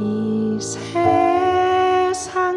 이 세상